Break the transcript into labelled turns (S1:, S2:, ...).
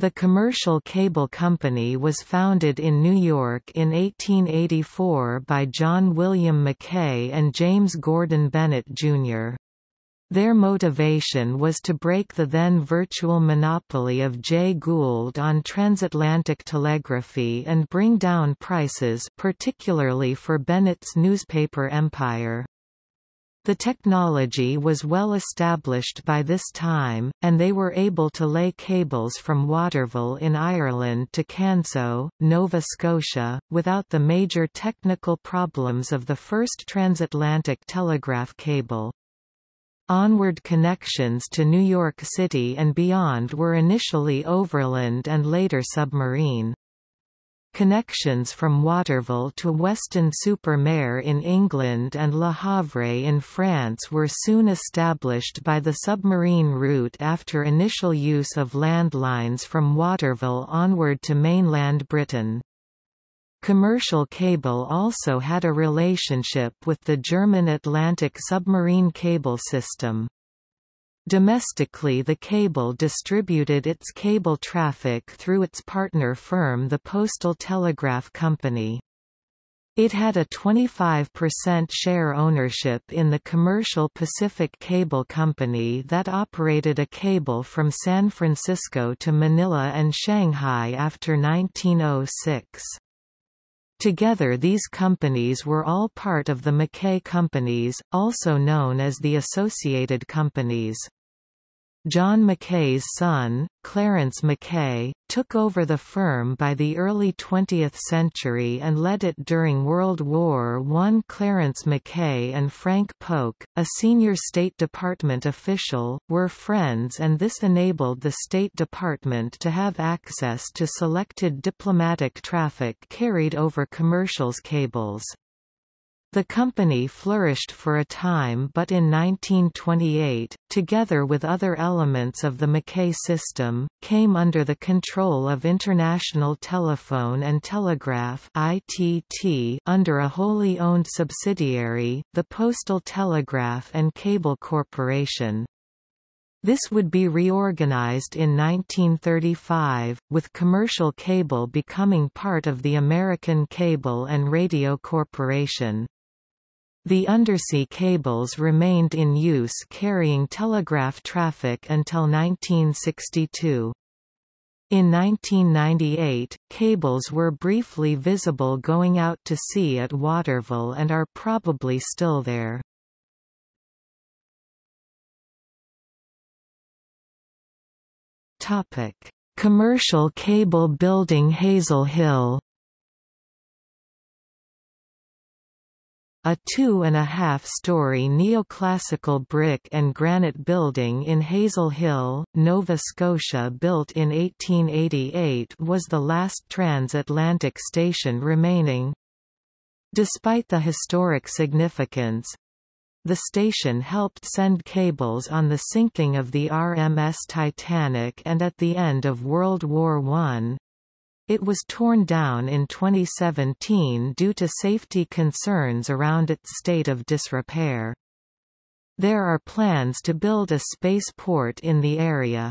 S1: The Commercial Cable Company was founded in New York in 1884 by John William Mackay and James Gordon Bennett, Jr. Their motivation was to break the then virtual monopoly of Jay Gould on transatlantic telegraphy and bring down prices particularly for Bennett's newspaper empire. The technology was well established by this time, and they were able to lay cables from Waterville in Ireland to Canso, Nova Scotia, without the major technical problems of the first transatlantic telegraph cable. Onward connections to New York City and beyond were initially overland and later submarine. Connections from Waterville to Weston-super-Mare in England and Le Havre in France were soon established by the submarine route after initial use of landlines from Waterville onward to mainland Britain. Commercial cable also had a relationship with the German Atlantic submarine cable system. Domestically the cable distributed its cable traffic through its partner firm the Postal Telegraph Company. It had a 25% share ownership in the commercial Pacific Cable Company that operated a cable from San Francisco to Manila and Shanghai after 1906. Together these companies were all part of the Mackay Companies, also known as the Associated Companies. John Mackay's son, Clarence Mackay, took over the firm by the early 20th century and led it during World War I. Clarence Mackay and Frank Polk, a senior State Department official, were friends and this enabled the State Department to have access to selected diplomatic traffic carried over commercials cables. The company flourished for a time but in 1928, together with other elements of the Mackay system, came under the control of International Telephone and Telegraph ITT under a wholly owned subsidiary, the Postal Telegraph and Cable Corporation. This would be reorganized in 1935, with commercial cable becoming part of the American Cable and Radio Corporation. The undersea cables remained in use carrying telegraph traffic until 1962. In 1998, cables were briefly visible going out to sea at Waterville and are probably still there. Commercial cable building Hazel Hill A two-and-a-half-story neoclassical brick and granite building in Hazel Hill, Nova Scotia built in 1888 was the last transatlantic station remaining. Despite the historic significance, the station helped send cables on the sinking of the RMS Titanic and at the end of World War I, it was torn down in 2017 due to safety concerns around its state of disrepair. There are plans to build a spaceport in the area.